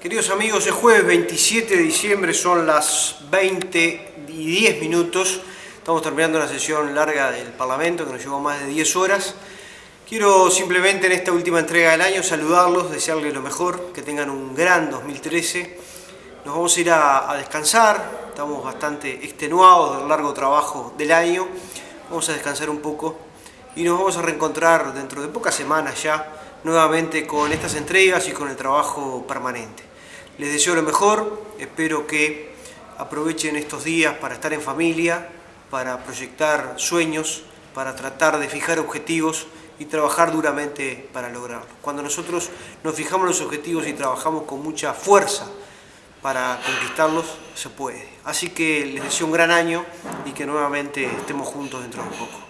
Queridos amigos, es jueves 27 de diciembre, son las 20 y 10 minutos. Estamos terminando una sesión larga del Parlamento que nos llevó más de 10 horas. Quiero simplemente en esta última entrega del año saludarlos, desearles lo mejor, que tengan un gran 2013. Nos vamos a ir a, descansar, estamos bastante extenuados del largo trabajo del año. Vamos a descansar un poco y nos vamos a reencontrar dentro de pocas semanas ya nuevamente con estas entregas y con el trabajo permanente. Les deseo lo mejor, espero que aprovechen estos días para estar en familia, para proyectar sueños, para tratar de fijar objetivos y trabajar duramente para lograrlo. Cuando nosotros nos fijamos los objetivos y trabajamos con mucha fuerza para conquistarlos, se puede. Así que les deseo un gran año y que nuevamente estemos juntos dentro de un poco.